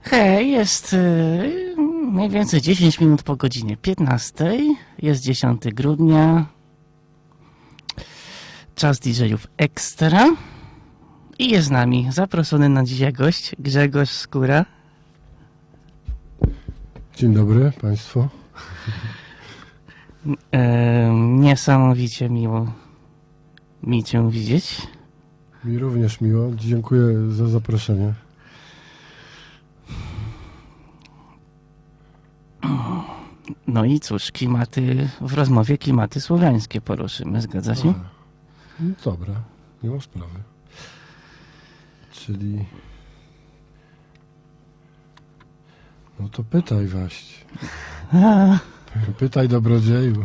Hej, jest y, mniej więcej 10 minut po godzinie 15. Jest 10 grudnia. Czas DJ-ów Ekstra. I jest z nami zaproszony na dzisiaj gość Grzegorz Skóra. Dzień dobry Państwu. E, niesamowicie miło mi Cię widzieć. Mi również miło. Dziękuję za zaproszenie. No i cóż, klimaty, w rozmowie klimaty słowiańskie poruszymy, zgadza się? No dobra, nie ma sprawy. Czyli... No to pytaj. A, Pytaj dobrodzieju.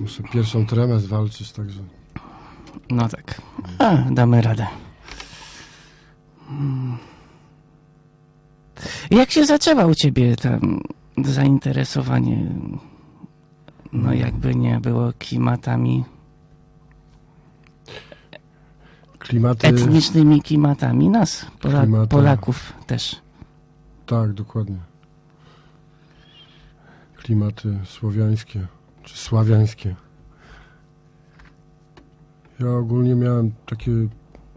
Muszę pierwszą tremę zwalczyć, także... no tak, A, damy radę. Jak się zaczęło u ciebie tam zainteresowanie, no jakby nie było klimatami, Klimaty... etnicznymi klimatami nas, Pola Klimata. Polaków też. Tak, dokładnie. Klimaty słowiańskie, czy sławiańskie. Ja ogólnie miałem takie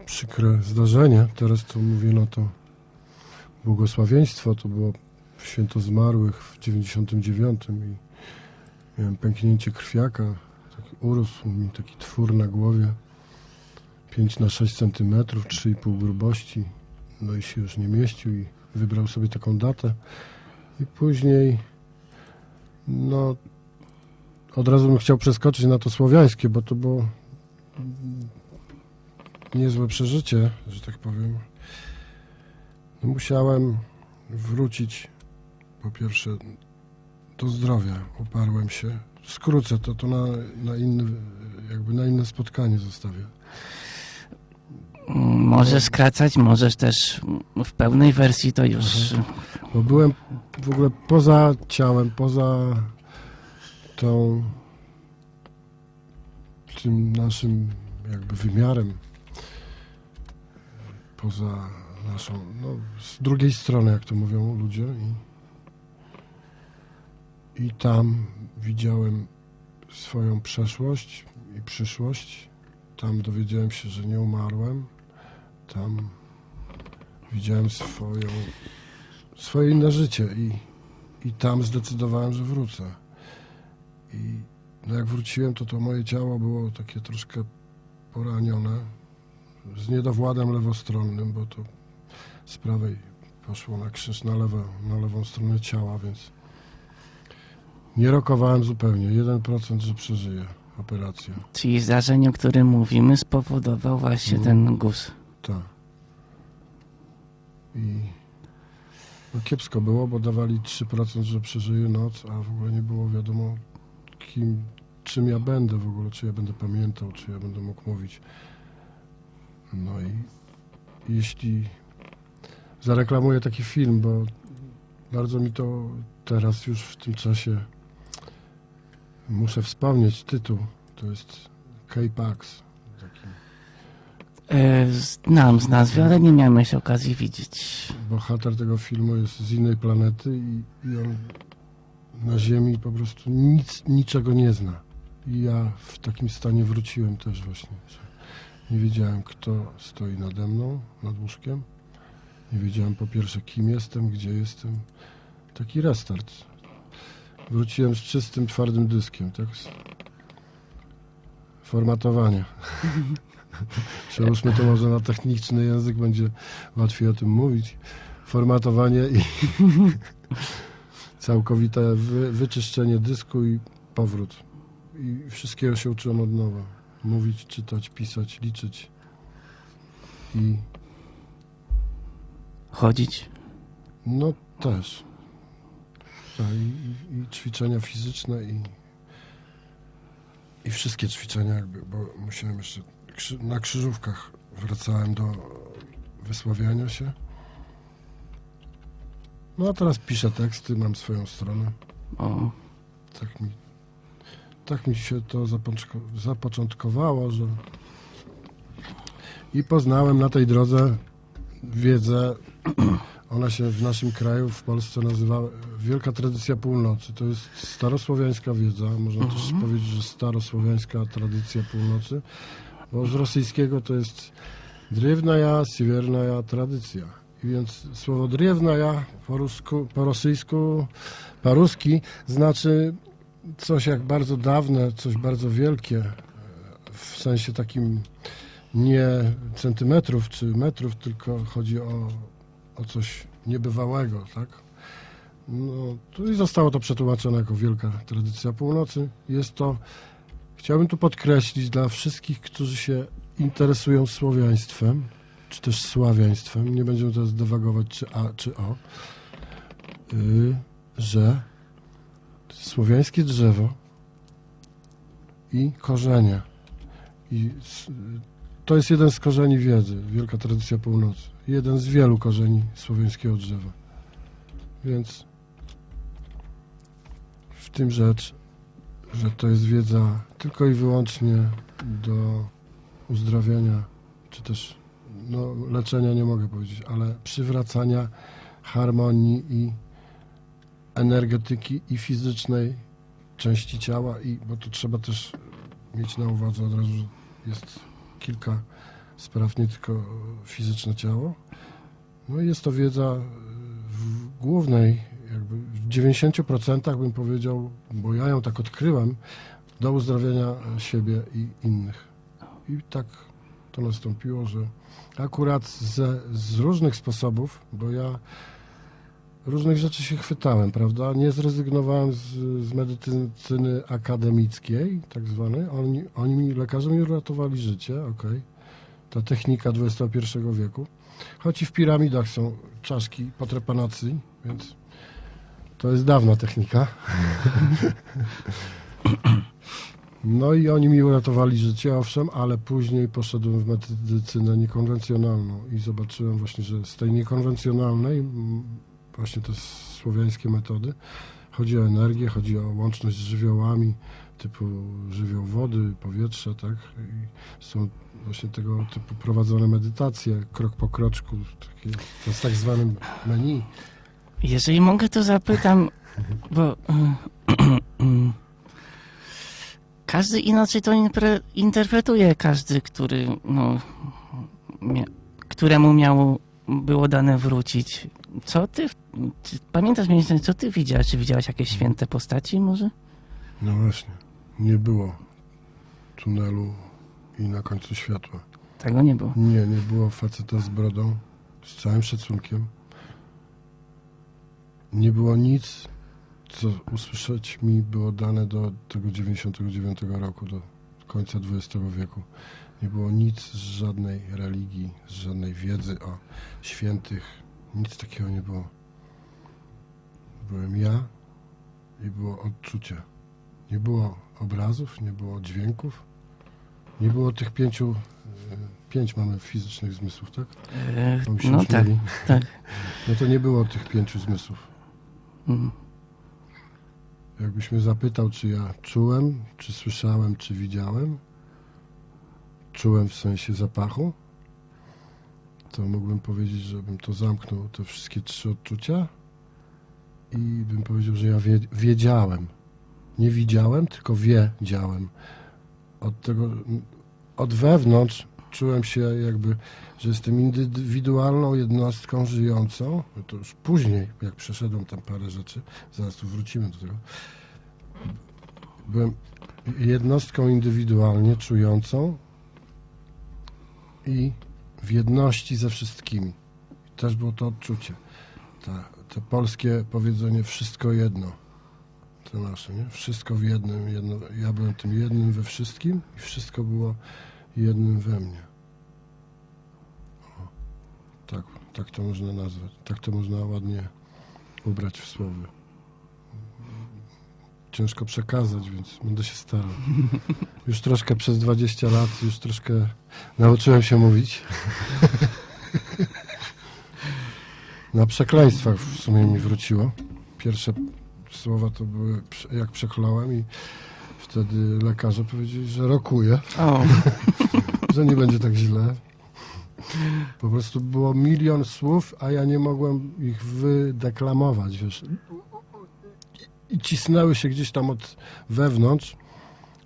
przykre zdarzenie. Teraz to mówię na to błogosławieństwo. To było święto zmarłych w 99 i miałem pęknięcie krwiaka. Taki urósł mi taki twór na głowie. 5 na 6 centymetrów, 3,5 grubości. No i się już nie mieścił i wybrał sobie taką datę i później no od razu bym chciał przeskoczyć na to słowiańskie, bo to było niezłe przeżycie, że tak powiem. Musiałem wrócić po pierwsze do zdrowia, uparłem się. Skrócę to, to na, na inny, jakby na inne spotkanie zostawię. Możesz skracać, możesz też w pełnej wersji to już... Bo byłem w ogóle poza ciałem, poza tą tym naszym jakby wymiarem, poza naszą, no z drugiej strony, jak to mówią ludzie i, i tam widziałem swoją przeszłość i przyszłość, tam dowiedziałem się, że nie umarłem, tam widziałem swoją swoje inne życie i, i tam zdecydowałem, że wrócę. I no jak wróciłem, to to moje ciało było takie troszkę poranione, z niedowładem lewostronnym, bo to z prawej poszło na krzyż na, lewo, na lewą stronę ciała, więc nie rokowałem zupełnie. 1% że przeżyję operację. Czyli zdarzenie, o którym mówimy, spowodował właśnie Mhm. ten guz. Tak. I no kiepsko było, bo dawali 3%, że przeżyję noc, a w ogóle nie było wiadomo, kim, czym ja będę w ogóle, czy ja będę pamiętał, czy ja będę mógł mówić. No i jeśli zareklamuję taki film, bo bardzo mi to teraz już w tym czasie muszę wspomnieć tytuł. To jest K-Pax. E, znam z nazwy, ale nie miałem jeszcze okazji widzieć. bohater tego filmu jest z innej planety i, i on na Ziemi po prostu nic, niczego nie zna. I ja w takim stanie wróciłem też właśnie, nie wiedziałem, kto stoi nade mną, nad łóżkiem. Nie wiedziałem po pierwsze, kim jestem, gdzie jestem. Taki restart. Wróciłem z czystym, twardym dyskiem, tak? Formatowanie. Przełóżmy to może na techniczny język, będzie łatwiej o tym mówić. Formatowanie i całkowite wy, wyczyszczenie dysku i powrót. I wszystkiego się uczyłem od nowa. Mówić, czytać, pisać, liczyć. I Chodzić. no też. I, i, ćwiczenia fizyczne i, i wszystkie ćwiczenia jakby, bo musiałem jeszcze na krzyżówkach wracałem do wysławiania się. No a teraz piszę teksty, mam swoją stronę. O, Tak mi, tak mi się to zapoczko- zapoczątkowało, że I poznałem na tej drodze wiedzę, ona się w naszym kraju, w Polsce nazywa Wielka Tradycja Północy. To jest starosłowiańska wiedza, można też powiedzieć, że starosłowiańska tradycja północy, bo z rosyjskiego to jest Drewnaja, Siewiernaja tradycja. I więc słowo drewnaja po, rusku, po rosyjsku, po ruski znaczy coś jak bardzo dawne, coś bardzo wielkie, w sensie takim nie centymetrów czy metrów, tylko chodzi o, o coś niebywałego, tak? No, tu i zostało to przetłumaczone jako wielka tradycja północy. Jest to, chciałbym tu podkreślić dla wszystkich, którzy się interesują słowiaństwem, czy też sławiaństwem, nie będziemy teraz dywagować czy A, czy O, yy, że słowiańskie drzewo i korzenie. I to jest jeden z korzeni wiedzy, wielka tradycja północy. Jeden z wielu korzeni słowiańskiego drzewa. Więc w tym rzecz, że to jest wiedza tylko i wyłącznie do uzdrawiania, czy też no, leczenia nie mogę powiedzieć, ale przywracania harmonii i energetyki i fizycznej części ciała, i bo to trzeba też mieć na uwadze od razu, że jest kilka spraw, nie tylko fizyczne ciało. No i jest to wiedza w głównej, jakby w 90% bym powiedział, bo ja ją tak odkryłem, do uzdrawiania siebie i innych. I tak to nastąpiło, że akurat ze, z różnych sposobów, bo ja różnych rzeczy się chwytałem, prawda? Nie zrezygnowałem z, z medycyny akademickiej, tak zwanej. Oni, oni mi, lekarze mi uratowali życie, okej. Ta technika XXI wieku. Choć i w piramidach są czaszki po trepanacji, więc to jest dawna technika. No i oni mi uratowali życie, owszem, ale później poszedłem w medycynę niekonwencjonalną i zobaczyłem właśnie, że z tej niekonwencjonalnej, właśnie te słowiańskie metody, chodzi o energię, chodzi o łączność z żywiołami, typu żywioł wody, powietrza, tak? I są właśnie tego typu prowadzone medytacje, krok po kroczku, takie, to tak zwanym menu. Jeżeli mogę, to zapytam, bo każdy inaczej to interpretuje, każdy, który, no, któremu miało, było dane wrócić. Co ty, czy, pamiętasz mniej więcej, co ty widziałeś? Czy widziałeś jakieś święte postaci może? No właśnie, nie było tunelu i na końcu światła. Tego nie było. Nie, nie było faceta z brodą, z całym szacunkiem. Nie było nic, co usłyszeć mi było dane do tego 99 roku, do końca XX wieku. Nie było nic z żadnej religii, z żadnej wiedzy o świętych. Nic takiego nie było. Byłem ja i było odczucie. Nie było obrazów, nie było dźwięków, nie było tych pięciu, e, pięć mamy fizycznych zmysłów, tak? E, się no tak, tak. No to nie było tych pięciu zmysłów. Mm. Jakbyś mnie zapytał, czy ja czułem, czy słyszałem, czy widziałem, czułem w sensie zapachu, to mógłbym powiedzieć, że bym to zamknął, te wszystkie trzy odczucia i bym powiedział, że ja wie, wiedziałem. Nie widziałem, tylko wiedziałem. Od tego, od wewnątrz czułem się jakby, że jestem indywidualną jednostką żyjącą. To już później, jak przeszedłem tam parę rzeczy, zaraz tu wrócimy do tego. Byłem jednostką indywidualnie czującą i w jedności ze wszystkimi. I też było to odczucie. Ta, to polskie powiedzenie wszystko jedno. To nasze, nie? Wszystko w jednym. Jedno, ja byłem tym jednym we wszystkim i wszystko było jednym we mnie. O, tak, tak to można nazwać. Tak to można ładnie ubrać w słowy. Ciężko przekazać, więc będę się starał. Już troszkę przez 20 lat, już troszkę nauczyłem się mówić. Na przekleństwach w sumie mi wróciło. Pierwsze słowa to były jak przekląłem i wtedy lekarze powiedzieli, że rokuję, że nie będzie tak źle. Po prostu było milion słów, a ja nie mogłem ich wydeklamować, wiesz. I cisnęły się gdzieś tam od wewnątrz,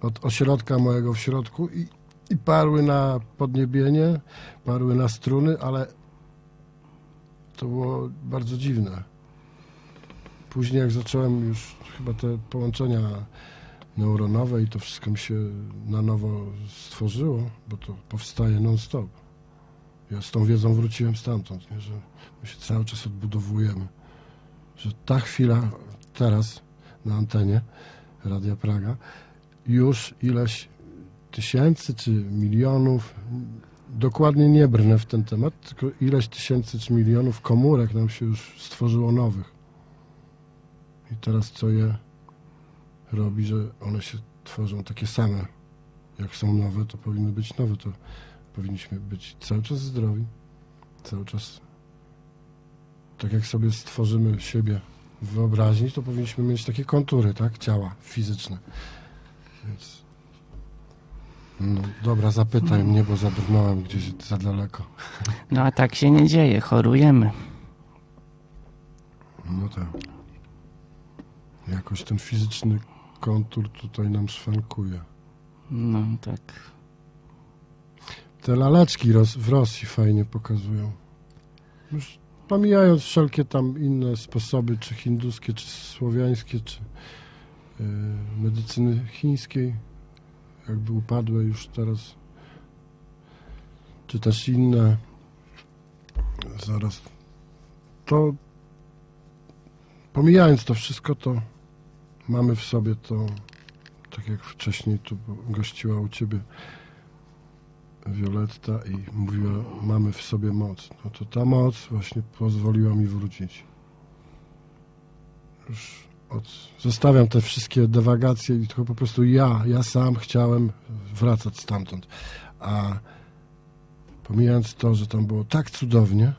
od ośrodka mojego w środku i, i parły na podniebienie, parły na struny, ale to było bardzo dziwne. Później jak zacząłem już chyba te połączenia neuronowe i to wszystko mi się na nowo stworzyło, bo to powstaje non-stop. Ja z tą wiedzą wróciłem stamtąd, nie? że my się cały czas odbudowujemy. Że ta chwila teraz na antenie Radia Praga już ileś tysięcy czy milionów, dokładnie nie brnę w ten temat, tylko ileś tysięcy czy milionów komórek nam się już stworzyło nowych. I teraz co je robi, że one się tworzą takie same. Jak są nowe, to powinny być nowe. To powinniśmy być cały czas zdrowi, cały czas tak jak sobie stworzymy siebie wyobraźni, to powinniśmy mieć takie kontury, tak? Ciała fizyczne. Więc no, dobra, zapytaj mnie, bo zabrnąłem gdzieś za daleko. No a tak się nie dzieje, chorujemy. No tak. Jakoś ten fizyczny kontur tutaj nam szwankuje. No tak. Te laleczki w Rosji fajnie pokazują. Już pomijając wszelkie tam inne sposoby, czy hinduskie, czy słowiańskie, czy yy, medycyny chińskiej, jakby upadłe już teraz, czy też inne. Zaraz. To pomijając to wszystko, to mamy w sobie to, tak jak wcześniej tu gościła u ciebie Violetta i mówiła, mamy w sobie moc. No to ta moc właśnie pozwoliła mi wrócić. Już od... Zostawiam te wszystkie dewagacje i tylko po prostu ja, ja sam chciałem wracać stamtąd. A pomijając to, że tam było tak cudownie,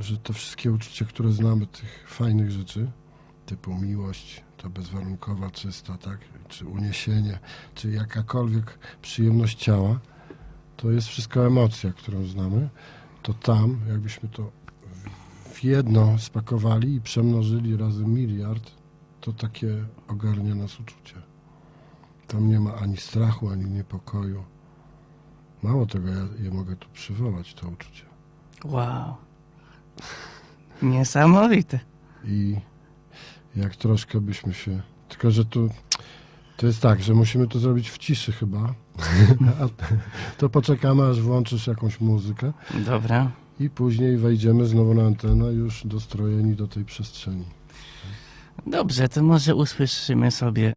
że te wszystkie uczucia, które znamy, tych fajnych rzeczy, typu miłość, ta bezwarunkowa, czysta, tak, czy uniesienie, czy jakakolwiek przyjemność ciała, to jest wszystko emocja, którą znamy, to tam, jakbyśmy to w jedno spakowali i przemnożyli razy miliard, to takie ogarnia nas uczucie. Tam nie ma ani strachu, ani niepokoju. Mało tego, ja je mogę tu przywołać, to uczucie. Wow. Niesamowite. I jak troszkę byśmy się. Tylko, że tu to jest tak, że musimy to zrobić w ciszy chyba. To poczekamy, aż włączysz jakąś muzykę Dobra. i później wejdziemy znowu na antenę, już dostrojeni do tej przestrzeni. Dobrze, to może usłyszymy sobie